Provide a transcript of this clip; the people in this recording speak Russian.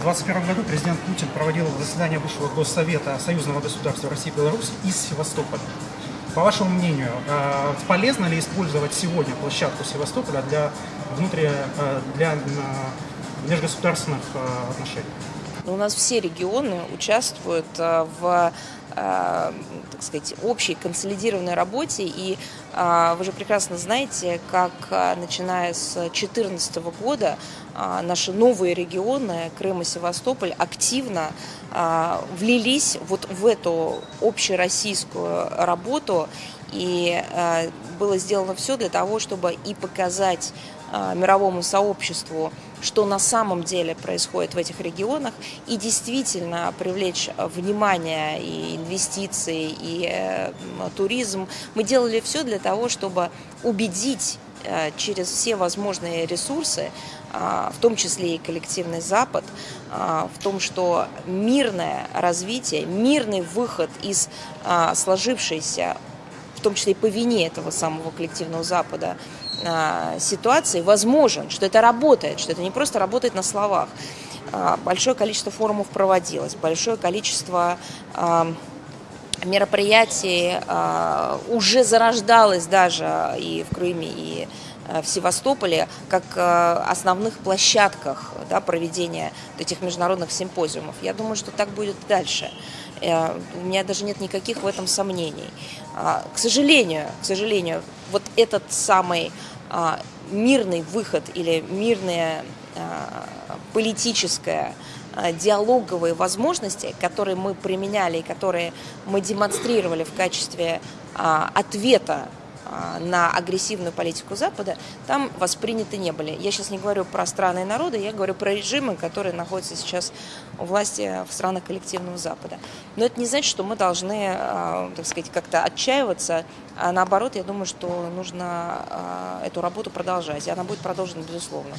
В 2021 году президент Путин проводил заседание Высшего Госсовета Союзного государства России и Беларусь из Севастополя. По вашему мнению, э, полезно ли использовать сегодня площадку Севастополя для, внутри, э, для э, межгосударственных отношений? У нас все регионы участвуют в так сказать, общей консолидированной работе. И вы же прекрасно знаете, как начиная с 2014 года наши новые регионы, Крым и Севастополь, активно влились вот в эту общероссийскую работу. И было сделано все для того, чтобы и показать мировому сообществу, что на самом деле происходит в этих регионах, и действительно привлечь внимание и инвестиции, и э, туризм. Мы делали все для того, чтобы убедить э, через все возможные ресурсы, в том числе и коллективный Запад, в том, что мирное развитие, мирный выход из сложившейся, в том числе и по вине этого самого коллективного Запада, а, ситуации возможен, что это работает, что это не просто работает на словах. А, большое количество форумов проводилось, большое количество а, мероприятий уже зарождалось даже и в Крыме, и в Севастополе как основных площадках да, проведения этих международных симпозиумов. Я думаю, что так будет дальше. Э, у меня даже нет никаких в этом сомнений. К сожалению, к сожалению, вот этот самый а, мирный выход или мирная а, политическая а, диалоговые возможности, которые мы применяли и которые мы демонстрировали в качестве ответа на агрессивную политику Запада, там восприняты не были. Я сейчас не говорю про страны и народы, я говорю про режимы, которые находятся сейчас у власти в странах коллективного Запада. Но это не значит, что мы должны, так сказать, как-то отчаиваться, а наоборот, я думаю, что нужно эту работу продолжать, и она будет продолжена, безусловно.